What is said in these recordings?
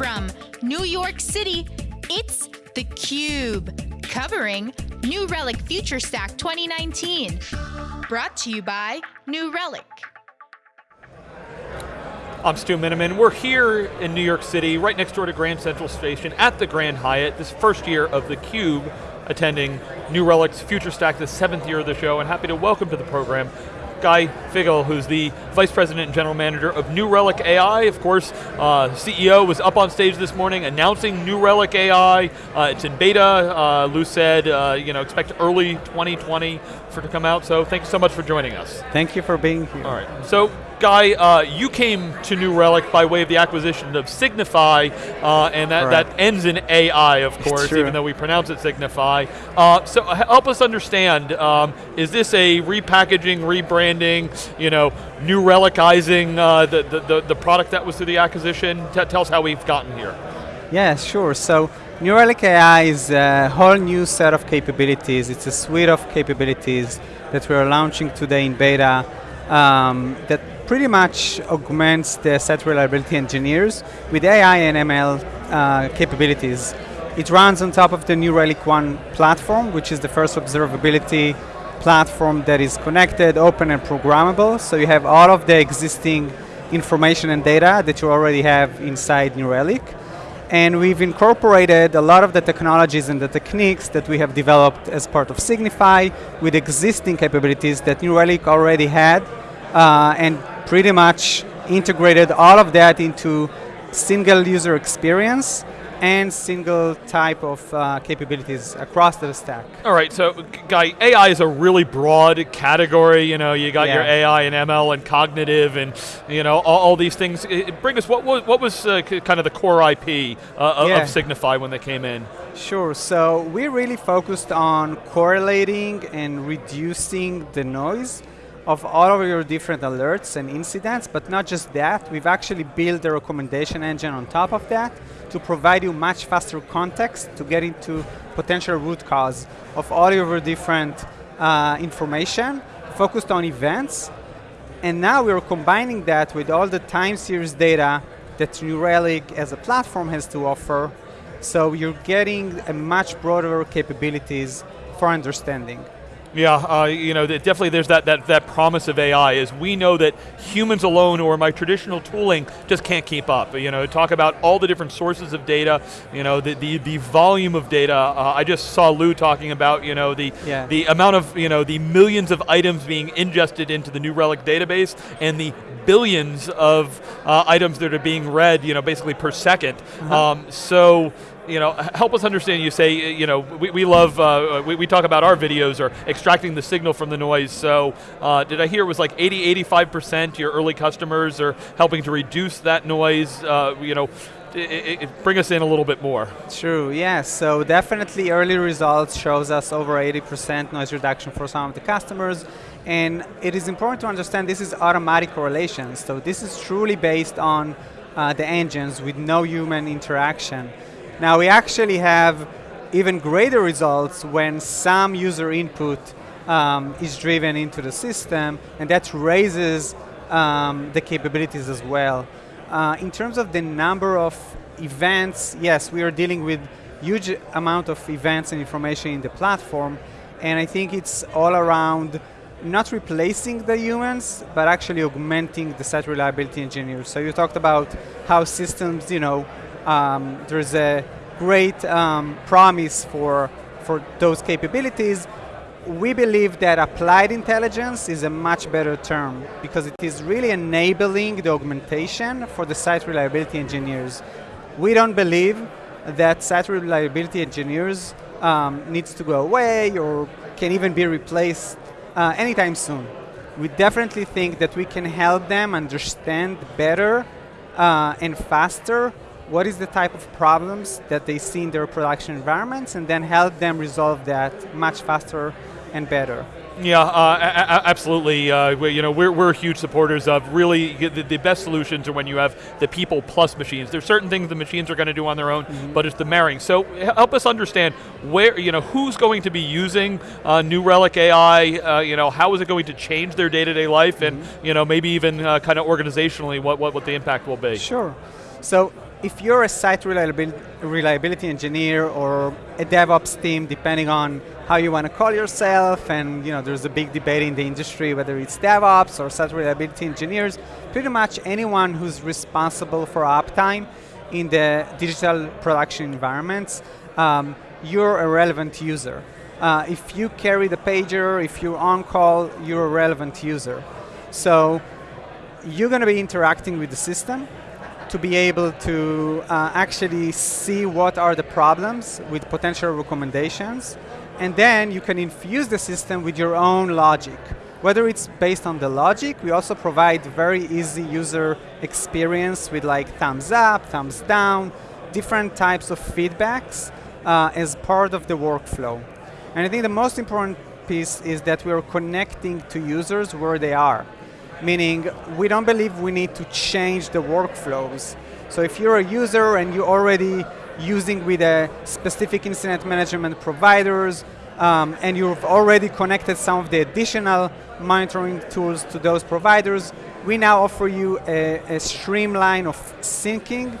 From New York City, it's theCUBE, covering New Relic FutureStack 2019. Brought to you by New Relic. I'm Stu Miniman. We're here in New York City, right next door to Grand Central Station at the Grand Hyatt, this first year of theCUBE, attending New Relic's FutureStack, the seventh year of the show, and happy to welcome to the program Guy Fighel, who's the Vice President and General Manager of New Relic AI. Of course, uh, CEO was up on stage this morning announcing New Relic AI. Uh, it's in beta. Uh, Lew said, uh, you know, expect early 2020 for it to come out. So thanks so much for joining us. Thank you for being here. All right. So Guy, uh, you came to New Relic by way of the acquisition of SignifAI, uh, and that, that ends in AI, of course, even though we pronounce it Signify. Uh, so help us understand, um, is this a repackaging, rebranding, you know, New Relicizing uh, the, the, the, product that was through the acquisition? T tell us how we've gotten here. Yeah, sure. So New Relic AI is a whole new set of capabilities. It's a suite of capabilities that we're launching today in beta um, that pretty much augments the site reliability engineers with AI and ML uh, capabilities. It runs on top of the New Relic One platform, which is the first observability platform that is connected, open, and programmable. So you have all of the existing information and data that you already have inside New Relic. And we've incorporated a lot of the technologies and the techniques that we have developed as part of SignifAI with existing capabilities that New Relic already had uh, and pretty much integrated all of that into single user experience and single type of uh, capabilities across the stack. All right, so Guy, AI is a really broad category. You know, you got yeah. your AI and ML and cognitive and you know all, all these things. It, bring us what was what was uh, kind of the core IP uh, yeah. of SignifAI when they came in? Sure. So we really focused on correlating and reducing the noise of all of your different alerts and incidents, but not just that, we've actually built a recommendation engine on top of that to provide you much faster context to get into potential root cause of all your different uh, information focused on events. And now we're combining that with all the time series data that New Relic as a platform has to offer. So you're getting a much broader capabilities for understanding. Yeah, uh, you know, definitely there's that, that, that promise of AI is we know that humans alone or my traditional tooling just can't keep up. You know, talk about all the different sources of data, you know, the, the, the volume of data. Uh, I just saw Lew talking about, you know, the, yeah. the amount of, you know, the millions of items being ingested into the New Relic database and the billions of uh, items that are being read, you know, basically per 2nd -huh. um, so, you know, help us understand, you say, you know, we, we love, uh, we, we, talk about our videos or extracting the signal from the noise, so uh, did I hear it was like 80, 85% your early customers are helping to reduce that noise, uh, you know, it, it, bring us in a little bit more. True, yes. So definitely early results shows us over 80% noise reduction for some of the customers. And it is important to understand this is automatic correlation. So this is truly based on uh, the engines with no human interaction. Now we actually have even greater results when some user input um, is driven into the system, and that raises um, the capabilities as well. Uh, in terms of the number of events, yes, we are dealing with huge amount of events and information in the platform, and I think it's all around not replacing the humans, but actually augmenting the site reliability engineers. So you talked about how systems, you know, um, there's a great um, promise for, for those capabilities. We believe that applied intelligence is a much better term because it is really enabling the augmentation for the site reliability engineers. We don't believe that site reliability engineers um, needs to go away or can even be replaced uh, anytime soon. We definitely think that we can help them understand better uh, and faster what is the type of problems that they see in their production environments and then help them resolve that much faster and better. Yeah, uh, absolutely. Uh, we, you know, we're, we're huge supporters of really the, the, best solutions are when you have the people plus machines. There's certain things the machines are going to do on their own, mm -hmm. but it's the marrying. So help us understand where you know who's going to be using uh, New Relic AI. Uh, you know, how is it going to change their day-to-day -day life, mm -hmm. and mm-hmm. you know maybe even uh, kind of organizationally what, what what the impact will be. Sure. So if you're a site reliability, reliability engineer or a DevOps team, depending on how you want to call yourself, and you know, there's a big debate in the industry whether it's DevOps or site reliability engineers, pretty much anyone who's responsible for uptime in the digital production environments, um, you're a relevant user. Uh, if you carry the pager, if you're on call, you're a relevant user. So you're going to be interacting with the system, to be able to uh, actually see what are the problems with potential recommendations, and then you can infuse the system with your own logic. Whether it's based on the logic, we also provide very easy user experience with like thumbs up, thumbs down, different types of feedbacks uh, as part of the workflow. And I think the most important piece is that we are connecting to users where they are meaning we don't believe we need to change the workflows. So if you're a user and you're already using with a specific incident management providers, um, and you've already connected some of the additional monitoring tools to those providers, we now offer you a, a streamline of syncing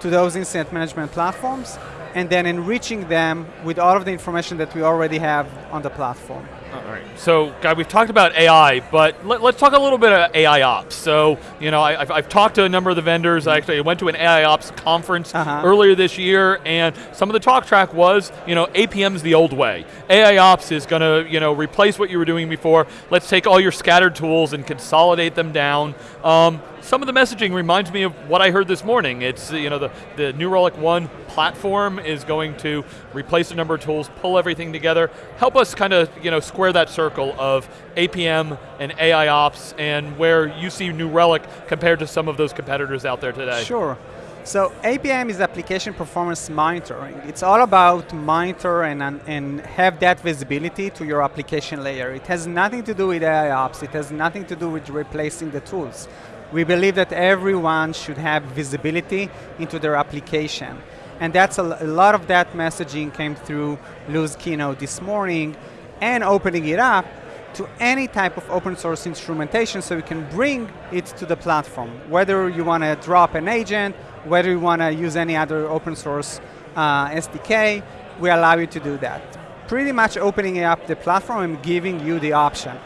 to those incident management platforms, and then enriching them with all of the information that we already have on the platform. All right. So, guy, we've talked about AI, but let, us talk a little bit about AIOps. So, you know, I, have talked to a number of the vendors. I actually went to an AIOps conference uh -huh. earlier this year, and some of the talk track was, you know, APM's the old way. AIOps is going to, you know, replace what you were doing before. Let's take all your scattered tools and consolidate them down. Um, some of the messaging reminds me of what I heard this morning. It's, you know, the, the New Relic One platform is going to replace a number of tools, pull everything together, help us kind of, you know, square that circle of APM and AIOps and where you see New Relic compared to some of those competitors out there today. Sure. So APM is application performance monitoring. It's all about monitor and, and have that visibility to your application layer. It has nothing to do with AIOps. It has nothing to do with replacing the tools. We believe that everyone should have visibility into their application. And that's a, a lot of that messaging came through Lew's keynote this morning and opening it up to any type of open source instrumentation so we can bring it to the platform. Whether you want to drop an agent, whether you want to use any other open source uh, SDK, we allow you to do that. Pretty much opening up the platform and giving you the option.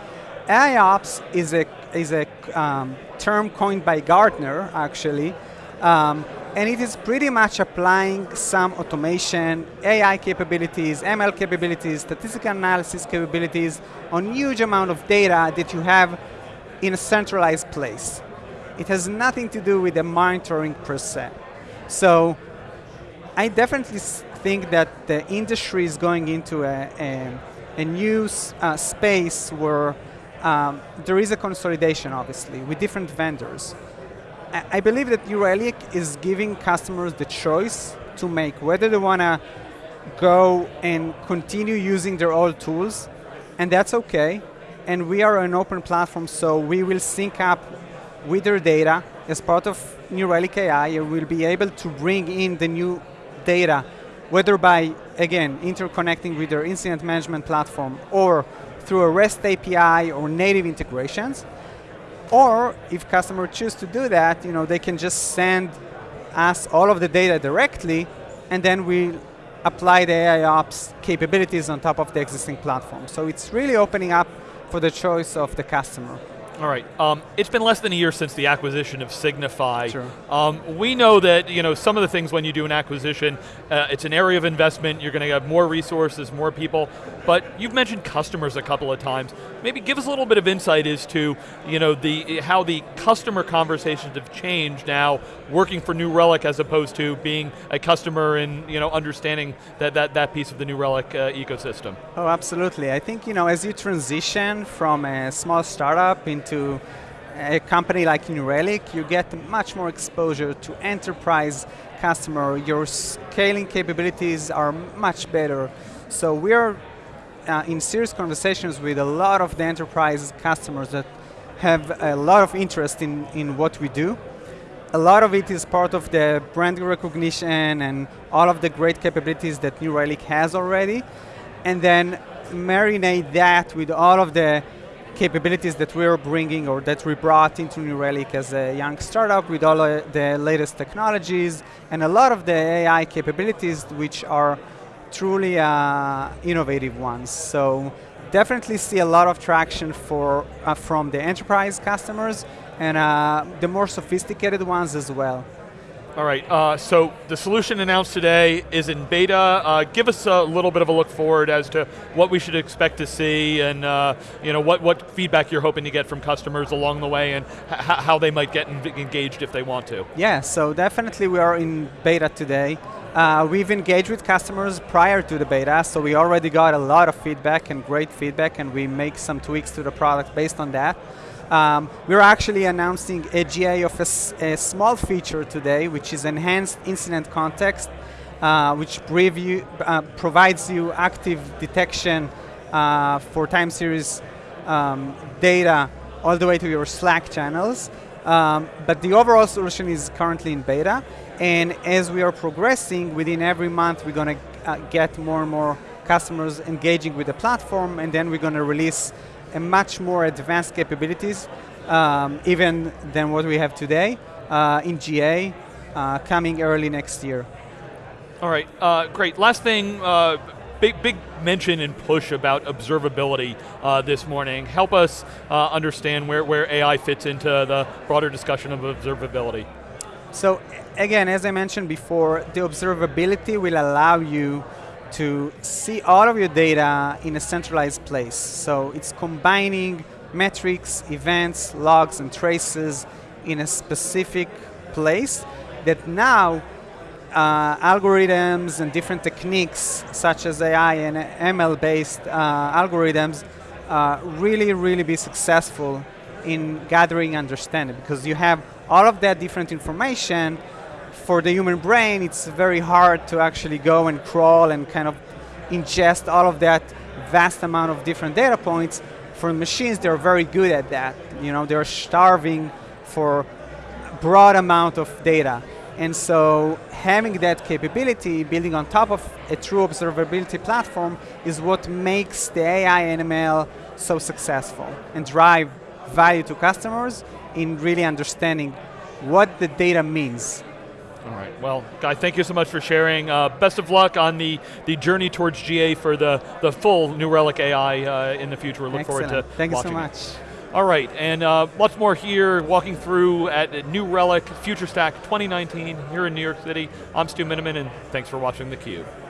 AIOps is a, is a um, term coined by Gartner, actually, um, and it is pretty much applying some automation, AI capabilities, ML capabilities, statistical analysis capabilities on huge amount of data that you have in a centralized place. It has nothing to do with the monitoring per se. So I definitely think that the industry is going into a, a, a new uh, space where um, there is a consolidation, obviously, with different vendors. I believe that New is giving customers the choice to make whether they want to go and continue using their old tools, and that's okay. And we are an open platform, so we will sync up with their data as part of New Relic AI, and we'll be able to bring in the new data, whether by, again, interconnecting with their incident management platform or through a REST API or native integrations. Or if customers choose to do that, you know, they can just send us all of the data directly, and then we apply the AIOps capabilities on top of the existing platform. So it's really opening up for the choice of the customer. All right. Um, it's been less than a year since the acquisition of SignifAI. Sure. Um, we know that you know some of the things when you do an acquisition, uh, it's an area of investment. You're going to have more resources, more people. But you've mentioned customers a couple of times. Maybe give us a little bit of insight as to you know the how the customer conversations have changed now, working for New Relic as opposed to being a customer and you know understanding that that that piece of the New Relic uh, ecosystem. Oh, absolutely. I think you know as you transition from a small startup into to a company like New Relic, you get much more exposure to enterprise customer. Your scaling capabilities are much better. So we are uh, in serious conversations with a lot of the enterprise customers that have a lot of interest in, in what we do. A lot of it is part of the brand recognition and all of the great capabilities that New Relic has already. And then marinate that with all of the capabilities that we're bringing or that we brought into New Relic as a young startup with all uh, the latest technologies and a lot of the AI capabilities which are truly uh, innovative ones. So definitely see a lot of traction for uh, from the enterprise customers and uh, the more sophisticated ones as well. All right, uh, so the solution announced today is in beta. Uh, give us a little bit of a look forward as to what we should expect to see and uh, you know, what, what feedback you're hoping to get from customers along the way and how they might get engaged if they want to. Yeah, so definitely we are in beta today. Uh, we've engaged with customers prior to the beta, so we already got a lot of feedback and great feedback and we make some tweaks to the product based on that. Um, we're actually announcing a GA of a, small feature today, which is enhanced incident context, uh, which preview, uh, provides you active detection uh, for time series um, data all the way to your Slack channels. Um, but the overall solution is currently in beta, and as we are progressing, within every month we're going to uh, get more and more customers engaging with the platform, and then we're going to release much more advanced capabilities, um, even than what we have today uh, in GA, uh, coming early next year. All right, uh, great. Last thing, uh, big big mention and push about observability uh, this morning. Help us uh, understand where, where AI fits into the broader discussion of observability. So again, as I mentioned before, the observability will allow you to see all of your data in a centralized place. So it's combining metrics, events, logs, and traces in a specific place that now uh, algorithms and different techniques such as AI and ML-based uh, algorithms uh, really, really be successful in gathering understanding because you have all of that different information for the human brain, it's very hard to actually go and crawl and kind of ingest all of that vast amount of different data points. For machines, they're very good at that. You know, they're starving for broad amount of data. And so having that capability, building on top of a true observability platform is what makes the AI and ML so successful and drive value to customers in really understanding what the data means all right, well, Guy, thank you so much for sharing. Uh, best of luck on the, the journey towards GA for the, the full New Relic AI uh, in the future. We look Excellent. forward to Thank you so much. It. All right, and uh, lots more here, walking through at New Relic FutureStack 2019 here in New York City. I'm Stu Miniman, and thanks for watching theCUBE.